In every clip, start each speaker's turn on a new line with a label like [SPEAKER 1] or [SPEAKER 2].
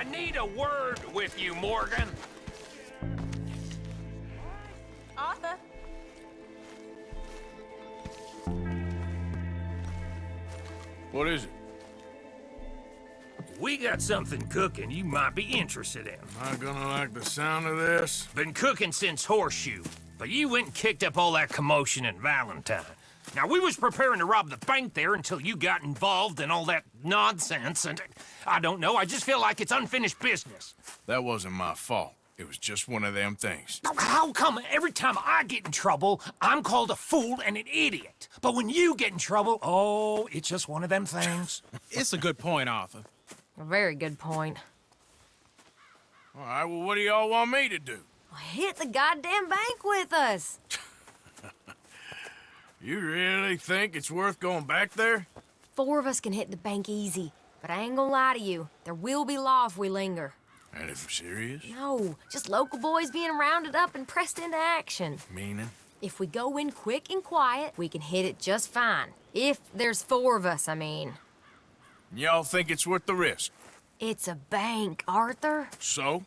[SPEAKER 1] I need a word with you, Morgan.
[SPEAKER 2] Arthur?
[SPEAKER 3] What is it?
[SPEAKER 1] We got something cooking you might be interested in.
[SPEAKER 3] Am I gonna like the sound of this?
[SPEAKER 1] Been cooking since Horseshoe, but you went and kicked up all that commotion in Valentine. Now, we was preparing to rob the bank there until you got involved in all that nonsense, and I don't know, I just feel like it's unfinished business.
[SPEAKER 3] That wasn't my fault. It was just one of them things.
[SPEAKER 1] How come every time I get in trouble, I'm called a fool and an idiot? But when you get in trouble, oh, it's just one of them things.
[SPEAKER 4] It's a good point, Arthur.
[SPEAKER 2] A very good point.
[SPEAKER 3] All right, well, what do y'all want me to do?
[SPEAKER 2] Hit the goddamn bank with us.
[SPEAKER 3] You really think it's worth going back there?
[SPEAKER 2] Four of us can hit the bank easy. But I ain't gonna lie to you. There will be law if we linger.
[SPEAKER 3] And if we're serious?
[SPEAKER 2] No, just local boys being rounded up and pressed into action.
[SPEAKER 3] Meaning?
[SPEAKER 2] If we go in quick and quiet, we can hit it just fine. If there's four of us, I mean.
[SPEAKER 3] Y'all think it's worth the risk?
[SPEAKER 2] It's a bank, Arthur.
[SPEAKER 3] So?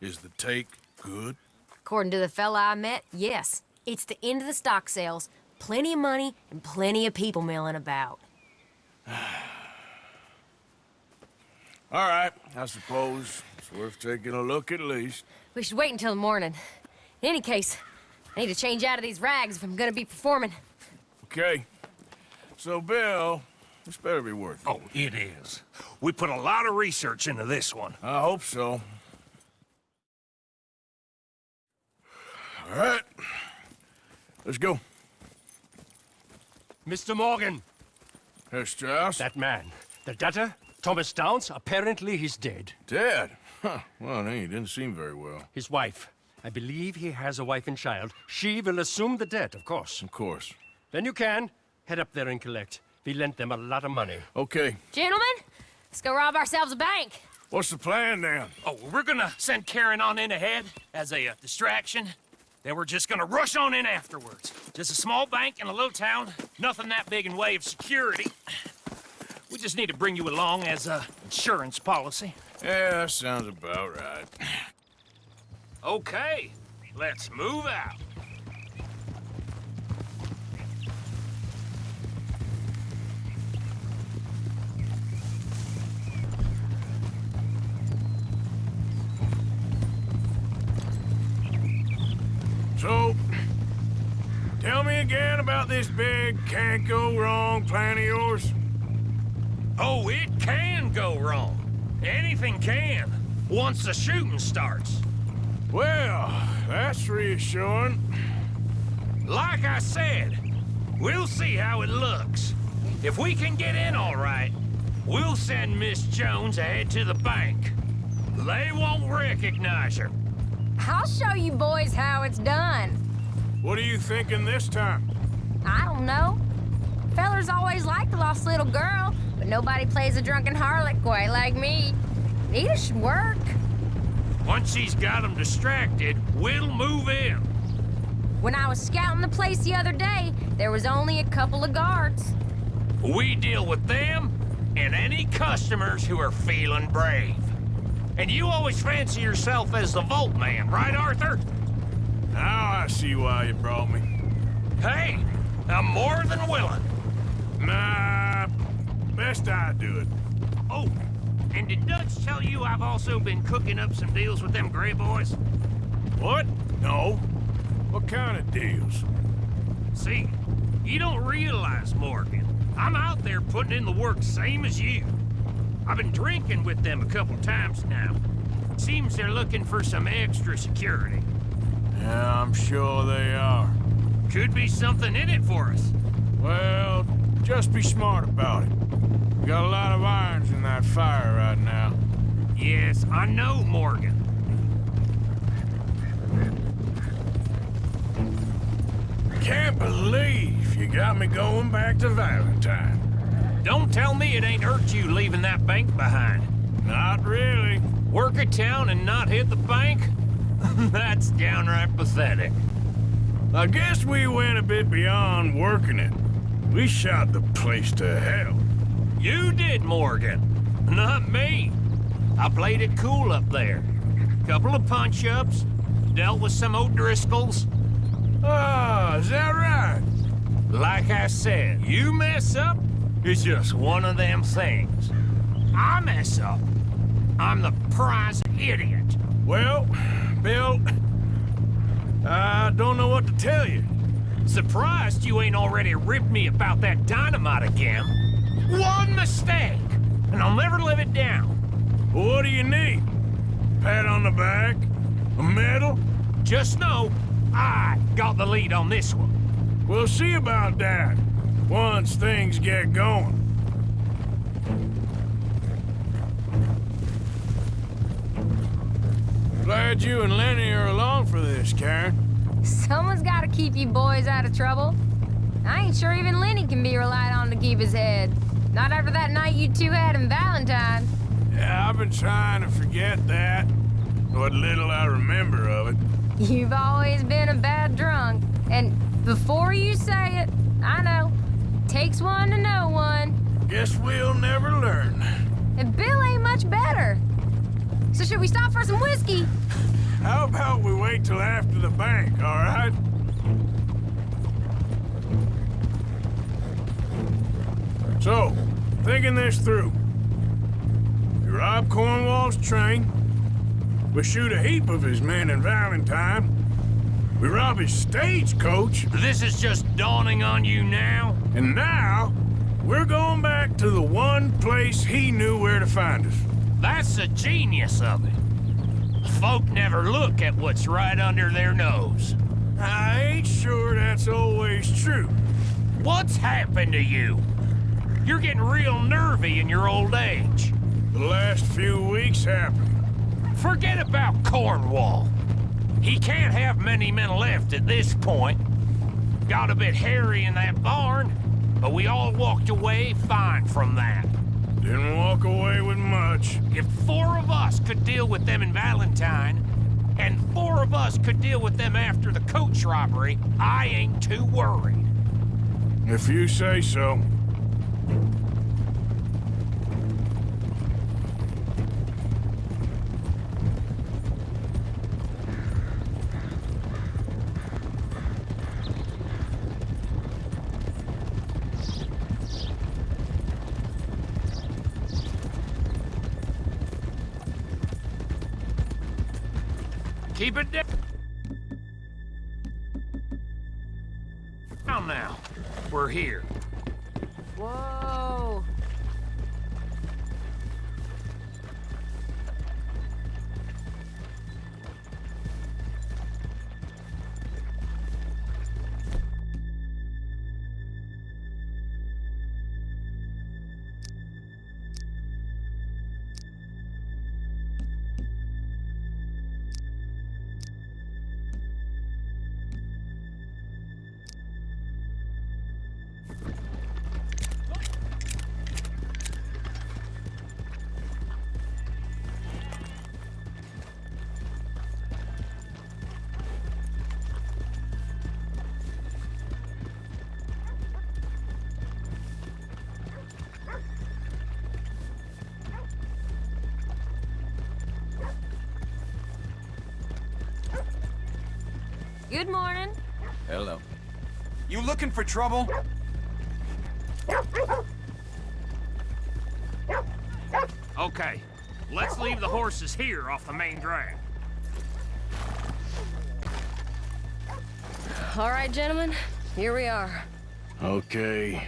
[SPEAKER 3] Is the take good?
[SPEAKER 2] According to the fella I met, yes. It's the end of the stock sales. Plenty of money and plenty of people milling about.
[SPEAKER 3] All right, I suppose it's worth taking a look at least.
[SPEAKER 2] We should wait until the morning. In any case, I need to change out of these rags if I'm gonna be performing.
[SPEAKER 3] Okay. So, Bill, this better be worth it.
[SPEAKER 1] Oh, it is. We put a lot of research into this one.
[SPEAKER 3] I hope so. All right. Let's go.
[SPEAKER 5] Mr. Morgan,
[SPEAKER 3] Herr Strauss?
[SPEAKER 5] that man, the debtor, Thomas Downs, apparently he's dead.
[SPEAKER 3] Dead? Huh. Well, he didn't seem very well.
[SPEAKER 5] His wife, I believe he has a wife and child. She will assume the debt, of course.
[SPEAKER 3] Of course.
[SPEAKER 5] Then you can head up there and collect. We lent them a lot of money.
[SPEAKER 3] Okay.
[SPEAKER 2] Gentlemen, let's go rob ourselves a bank.
[SPEAKER 3] What's the plan then?
[SPEAKER 1] Oh, we're gonna send Karen on in ahead as a uh, distraction. Then we're just gonna rush on in afterwards. Just a small bank in a little town. Nothing that big in way of security. We just need to bring you along as a insurance policy.
[SPEAKER 3] Yeah, sounds about right.
[SPEAKER 1] Okay, let's move out.
[SPEAKER 3] About this big can't go wrong plan of yours.
[SPEAKER 1] Oh, it can go wrong. Anything can, once the shooting starts.
[SPEAKER 3] Well, that's reassuring.
[SPEAKER 1] Like I said, we'll see how it looks. If we can get in all right, we'll send Miss Jones ahead to the bank. They won't recognize her.
[SPEAKER 2] I'll show you boys how it's done.
[SPEAKER 3] What are you thinking this time?
[SPEAKER 2] I don't know. Fellers always like the lost little girl, but nobody plays a drunken harlot quite like me. Nita should work.
[SPEAKER 1] Once she's got them distracted, we'll move in.
[SPEAKER 2] When I was scouting the place the other day, there was only a couple of guards.
[SPEAKER 1] We deal with them and any customers who are feeling brave. And you always fancy yourself as the Vault Man, right, Arthur?
[SPEAKER 3] Now I see why you brought me.
[SPEAKER 1] Hey, I'm more than willing.
[SPEAKER 3] Nah, best I do it.
[SPEAKER 1] Oh, and did Dutch tell you I've also been cooking up some deals with them Grey Boys?
[SPEAKER 3] What? No. What kind of deals?
[SPEAKER 1] See, you don't realize, Morgan. I'm out there putting in the work same as you. I've been drinking with them a couple times now. Seems they're looking for some extra security.
[SPEAKER 3] Yeah, I'm sure they are.
[SPEAKER 1] Could be something in it for us.
[SPEAKER 3] Well, just be smart about it. We got a lot of irons in that fire right now.
[SPEAKER 1] Yes, I know, Morgan.
[SPEAKER 3] I can't believe you got me going back to Valentine.
[SPEAKER 1] Don't tell me it ain't hurt you leaving that bank behind.
[SPEAKER 3] Not really.
[SPEAKER 1] Work a town and not hit the bank? That's downright pathetic.
[SPEAKER 3] I guess we went a bit beyond working it. We shot the place to hell.
[SPEAKER 1] You did, Morgan. Not me. I played it cool up there. Couple of punch-ups, dealt with some O'Driscolls.
[SPEAKER 3] Ah, is that right?
[SPEAKER 1] Like I said, you mess up, it's just one of them things. I mess up, I'm the prize idiot.
[SPEAKER 3] Well, Bill, I don't know what to tell you.
[SPEAKER 1] Surprised you ain't already ripped me about that dynamite again. One mistake, and I'll never live it down.
[SPEAKER 3] What do you need? Pat on the back? A medal?
[SPEAKER 1] Just know, I got the lead on this one.
[SPEAKER 3] We'll see about that once things get going. Glad you and Lenny are along for this, Karen.
[SPEAKER 2] Someone's got to keep you boys out of trouble. I ain't sure even Lenny can be relied on to keep his head. Not after that night you two had in Valentine.
[SPEAKER 3] Yeah, I've been trying to forget that. What little I remember of it.
[SPEAKER 2] You've always been a bad drunk. And before you say it, I know. Takes one to know one.
[SPEAKER 3] Guess we'll never learn.
[SPEAKER 2] And Bill ain't much better. So should we stop for some whiskey?
[SPEAKER 3] How about we wait till after the bank, all right? So, thinking this through. We rob Cornwall's train. We shoot a heap of his men in Valentine. We rob his stagecoach.
[SPEAKER 1] This is just dawning on you now?
[SPEAKER 3] And now, we're going back to the one place he knew where to find us.
[SPEAKER 1] That's the genius of it. Folk never look at what's right under their nose.
[SPEAKER 3] I ain't sure that's always true.
[SPEAKER 1] What's happened to you? You're getting real nervy in your old age.
[SPEAKER 3] The last few weeks happened.
[SPEAKER 1] Forget about Cornwall. He can't have many men left at this point. Got a bit hairy in that barn, but we all walked away fine from that.
[SPEAKER 3] Didn't walk away with much.
[SPEAKER 1] If four of us could deal with them in Valentine, and four of us could deal with them after the coach robbery, I ain't too worried.
[SPEAKER 3] If you say so.
[SPEAKER 1] Keep it down. Down now. We're here.
[SPEAKER 2] Whoa. Good morning.
[SPEAKER 4] Hello. You looking for trouble?
[SPEAKER 1] Okay, let's leave the horses here off the main drag.
[SPEAKER 2] All right, gentlemen. Here we are.
[SPEAKER 3] Okay.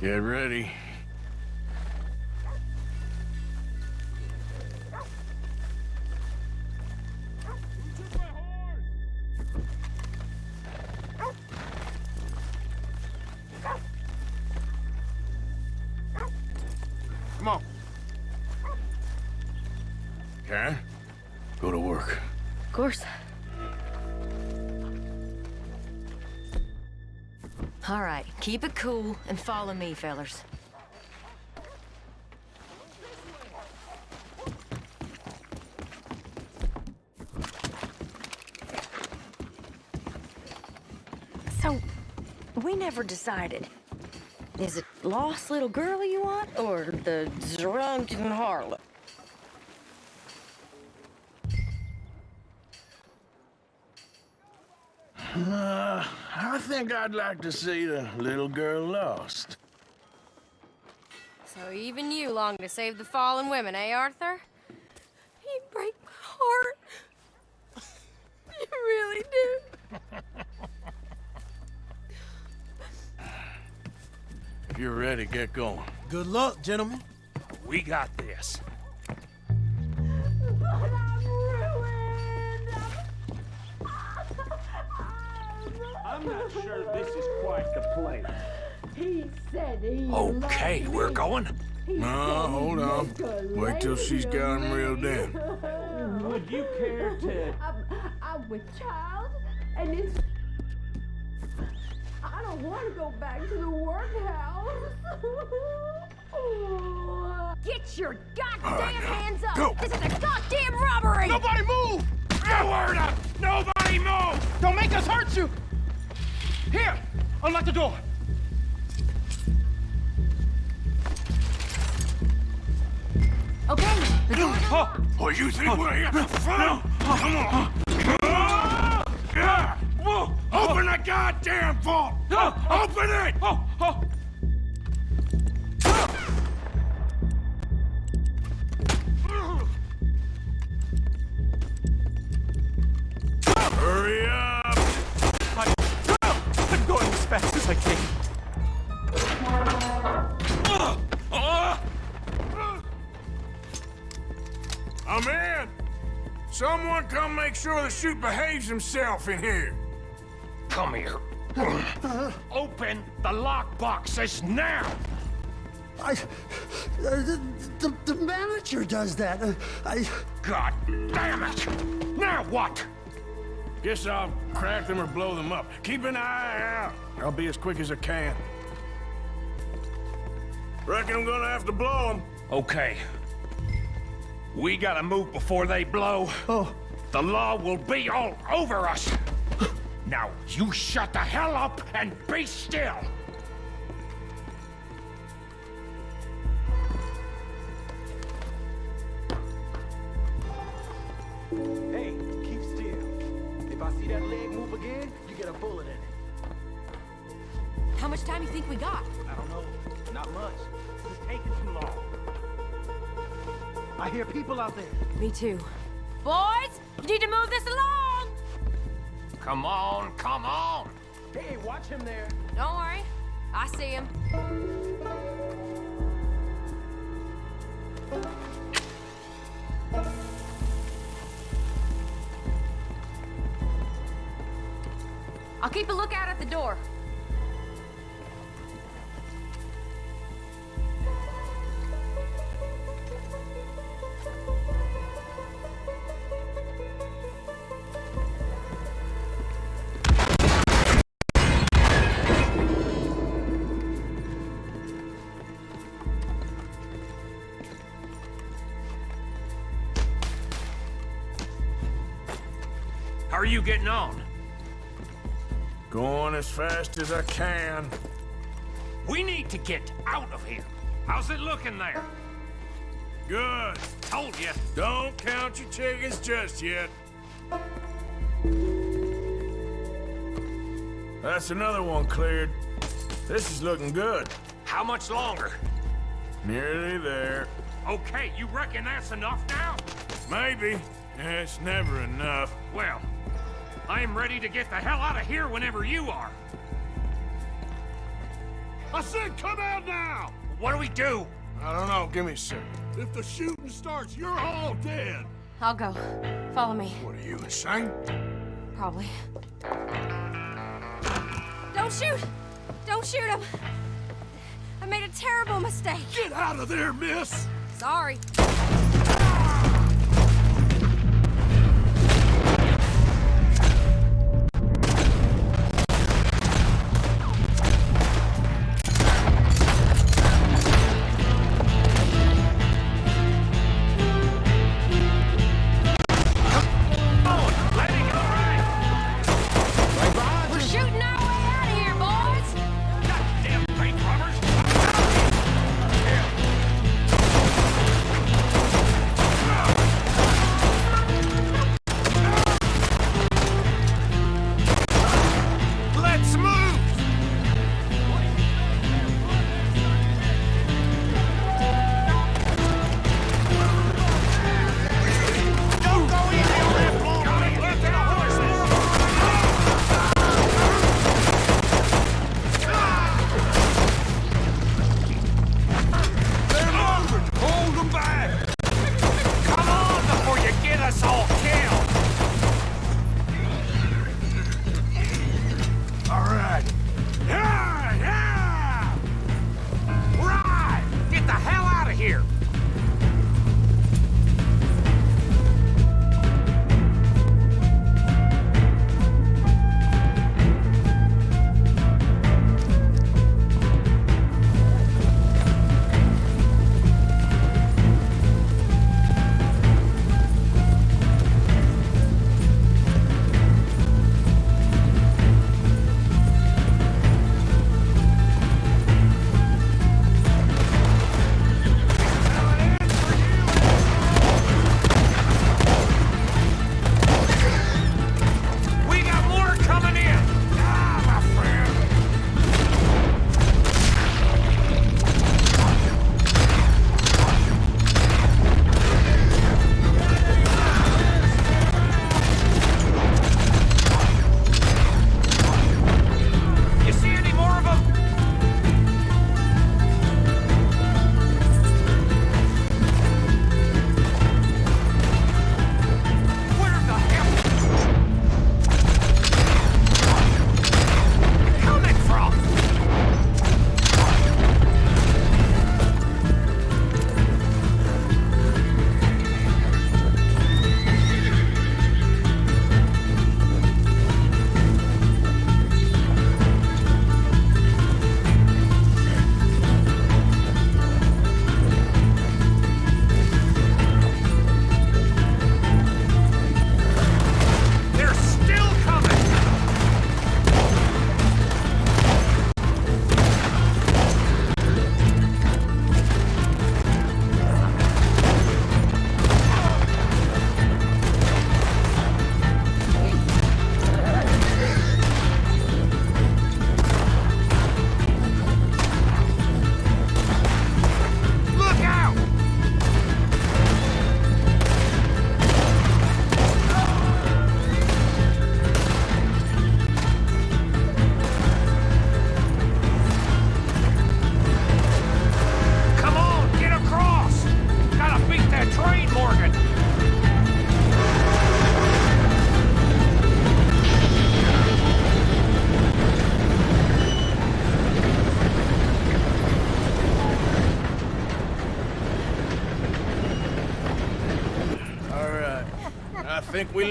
[SPEAKER 3] Get ready. Come on. Karen, go to work.
[SPEAKER 2] Of course.
[SPEAKER 6] All right, keep it cool and follow me, fellers. So, we never decided. Is it lost little girl you want, or the drunken harlot?
[SPEAKER 3] Uh, I think I'd like to see the little girl lost.
[SPEAKER 2] So even you long to save the fallen women, eh, Arthur? You break my heart. you really do.
[SPEAKER 3] If you're ready, get going.
[SPEAKER 7] Good luck, gentlemen.
[SPEAKER 1] We got this.
[SPEAKER 8] I'm not sure this is quite the place.
[SPEAKER 9] He said he
[SPEAKER 1] Okay, we're going.
[SPEAKER 3] No, hold on. Wait till she's got him reeled in.
[SPEAKER 8] Would you care to...
[SPEAKER 9] I'm, I'm with child, and it's. I don't want to go back to the workhouse.
[SPEAKER 2] Get your goddamn
[SPEAKER 3] right,
[SPEAKER 2] hands up!
[SPEAKER 3] go.
[SPEAKER 2] This is a goddamn robbery!
[SPEAKER 7] Nobody move!
[SPEAKER 1] No word up! Nobody move!
[SPEAKER 7] Don't make us hurt you! Here, unlock the door.
[SPEAKER 2] Okay, the door.
[SPEAKER 7] Oh,
[SPEAKER 3] Oh, you think we're here for fun? Come on. Open the goddamn vault! Oh, Open it!
[SPEAKER 7] oh, oh.
[SPEAKER 3] Hurry up!
[SPEAKER 7] I, I'm going as fast as I can.
[SPEAKER 3] I'm in! Someone come make sure the chute behaves himself in here.
[SPEAKER 1] Come here. Open the lock boxes now!
[SPEAKER 10] I, uh, the, the, the manager does that. Uh, I,
[SPEAKER 1] God damn it! Now what?
[SPEAKER 3] Guess I'll crack them or blow them up. Keep an eye out. I'll be as quick as I can. Reckon I'm gonna have to blow them.
[SPEAKER 1] Okay. We gotta move before they blow.
[SPEAKER 10] oh,
[SPEAKER 1] The law will be all over us. Now, you shut the hell up and be still.
[SPEAKER 8] Hey, keep still. If I see that leg move again, you get a bullet in it.
[SPEAKER 6] How much time you think we got?
[SPEAKER 8] I don't know. Not much. It's taking too long. I hear people out there.
[SPEAKER 6] Me too.
[SPEAKER 2] Boys, you need to move this along!
[SPEAKER 1] Come on, come on.
[SPEAKER 8] Hey, watch him there.
[SPEAKER 2] Don't worry, I see him.
[SPEAKER 1] You getting on?
[SPEAKER 3] Going as fast as I can.
[SPEAKER 1] We need to get out of here. How's it looking there?
[SPEAKER 3] Good.
[SPEAKER 1] Told you.
[SPEAKER 3] Don't count your chickens just yet. That's another one cleared. This is looking good.
[SPEAKER 1] How much longer?
[SPEAKER 3] Nearly there.
[SPEAKER 1] Okay, you reckon that's enough now?
[SPEAKER 3] Maybe. It's never enough.
[SPEAKER 1] Well, I am ready to get the hell out of here whenever you are.
[SPEAKER 3] I said come out now!
[SPEAKER 1] What do we do?
[SPEAKER 3] I don't know. Give me a sec.
[SPEAKER 7] If the shooting starts, you're all dead.
[SPEAKER 2] I'll go. Follow me.
[SPEAKER 3] What are you, insane?
[SPEAKER 2] Probably. Don't shoot! Don't shoot him! I made a terrible mistake.
[SPEAKER 7] Get out of there, miss.
[SPEAKER 2] Sorry.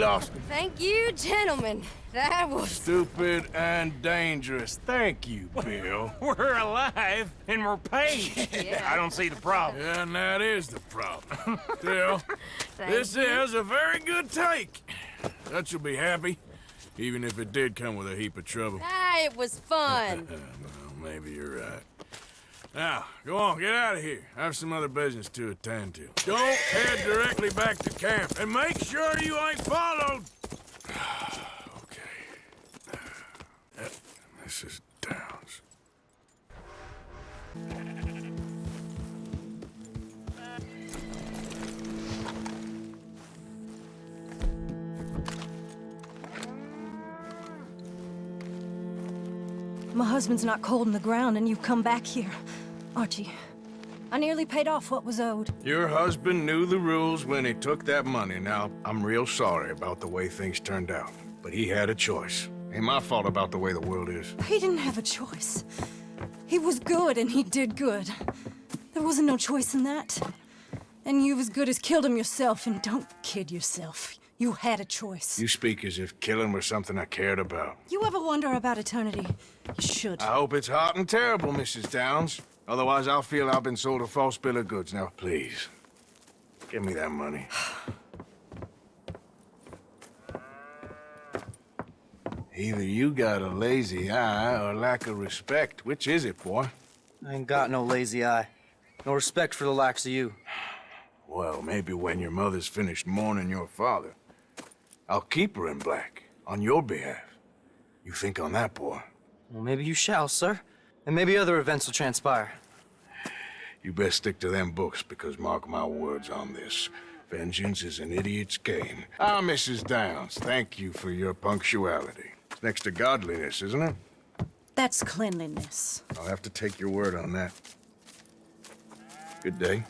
[SPEAKER 3] Lost him.
[SPEAKER 2] Thank you, gentlemen. That was...
[SPEAKER 3] Stupid and dangerous. Thank you, Bill.
[SPEAKER 1] We're alive and we're paid. I don't see the problem.
[SPEAKER 3] Yeah, and that is the problem. Still, this
[SPEAKER 2] you.
[SPEAKER 3] is a very good take. Dutch will be happy, even if it did come with a heap of trouble.
[SPEAKER 2] Ah, it was fun.
[SPEAKER 3] well, maybe you're right. Now, go on, get out of here. I have some other business to attend to. Don't head directly back to camp, and make sure you ain't followed. okay. Yep, Mrs. Downs.
[SPEAKER 11] My husband's not cold in the ground, and you've come back here. Archie, I nearly paid off what was owed.
[SPEAKER 3] Your husband knew the rules when he took that money. Now, I'm real sorry about the way things turned out. But he had a choice. Ain't my fault about the way the world is.
[SPEAKER 11] He didn't have a choice. He was good, and he did good. There wasn't no choice in that. And you've as good as killed him yourself, and don't kid yourself. You had a choice.
[SPEAKER 3] You speak as if killing was something I cared about.
[SPEAKER 11] You ever wonder about eternity? You should.
[SPEAKER 3] I hope it's hot and terrible, Mrs. Downs. Otherwise, I'll feel I've been sold a false bill of goods. Now, please, give me that money. Either you got a lazy eye or lack of respect. Which is it, boy?
[SPEAKER 12] I ain't got no lazy eye. No respect for the likes of you.
[SPEAKER 3] Well, maybe when your mother's finished mourning your father, I'll keep her in black on your behalf. You think on that, boy?
[SPEAKER 12] Well, maybe you shall, sir. And maybe other events will transpire.
[SPEAKER 3] You best stick to them books, because mark my words on this. Vengeance is an idiot's game. Ah, Mrs. Downs, thank you for your punctuality. It's next to godliness, isn't it?
[SPEAKER 11] That's cleanliness.
[SPEAKER 3] I'll have to take your word on that. Good day.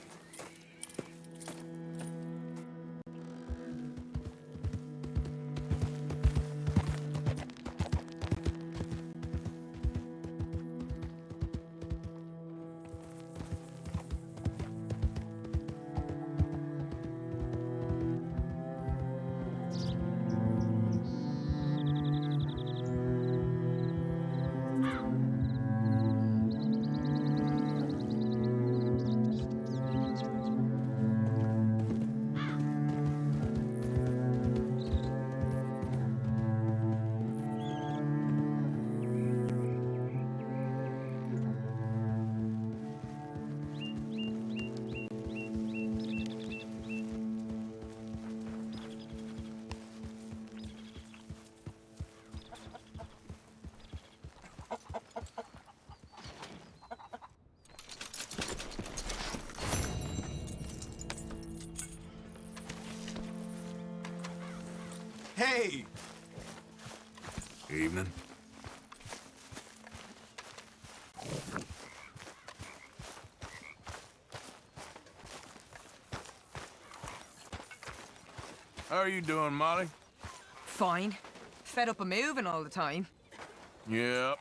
[SPEAKER 4] Hey!
[SPEAKER 3] Evening. How are you doing, Molly?
[SPEAKER 13] Fine. Fed up of moving all the time.
[SPEAKER 3] Yep,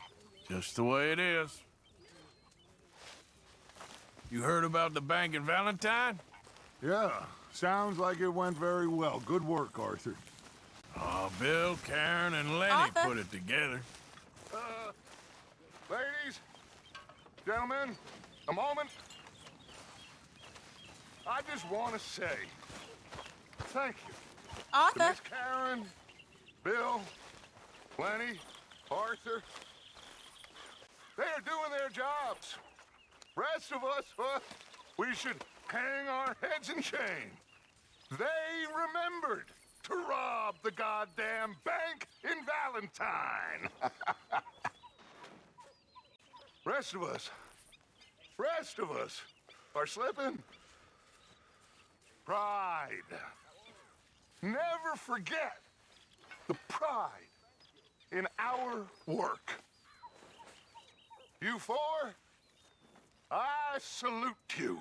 [SPEAKER 3] just the way it is. You heard about the bank in Valentine?
[SPEAKER 14] Yeah, sounds like it went very well. Good work, Arthur.
[SPEAKER 3] Oh, Bill, Karen, and Lenny
[SPEAKER 14] Arthur?
[SPEAKER 3] put it together.
[SPEAKER 14] Uh, ladies, gentlemen, a moment. I just want to say thank you.
[SPEAKER 13] Arthur?
[SPEAKER 14] Miss Karen, Bill, Lenny, Arthur. They are doing their jobs. Rest of us, uh, we should hang our heads in shame. They remembered to rob the goddamn bank in Valentine. rest of us, rest of us are slipping. Pride. Never forget the pride in our work. You four, I salute you.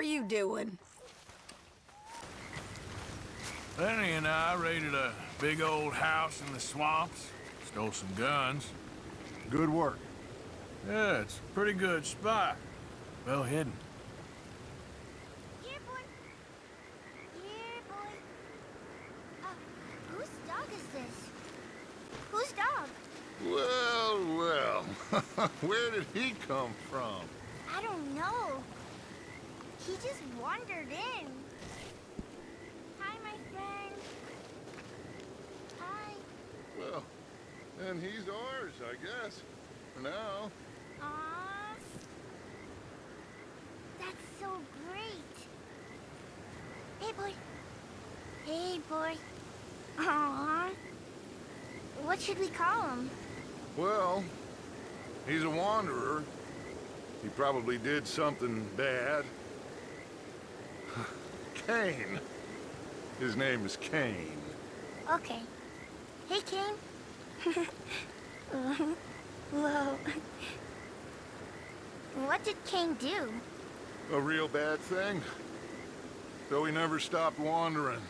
[SPEAKER 2] Are you doing?
[SPEAKER 3] Lenny and I raided a big old house in the swamps, stole some guns.
[SPEAKER 14] Good work.
[SPEAKER 3] Yeah, it's a pretty good spot. Well hidden.
[SPEAKER 15] Here, boy. Here, boy. Uh, whose dog is this? Whose dog?
[SPEAKER 14] Well, well. Where did he come from?
[SPEAKER 15] I don't know. He just wandered in. Hi, my friend. Hi.
[SPEAKER 14] Well, then he's ours, I guess. For now.
[SPEAKER 15] Aww. That's so great. Hey, boy. Hey, boy. Aww. What should we call him?
[SPEAKER 14] Well, he's a wanderer. He probably did something bad. Cain. His name is Cain.
[SPEAKER 15] Okay. Hey, Cain. Whoa. What did Cain do?
[SPEAKER 14] A real bad thing. Though he never stopped wandering.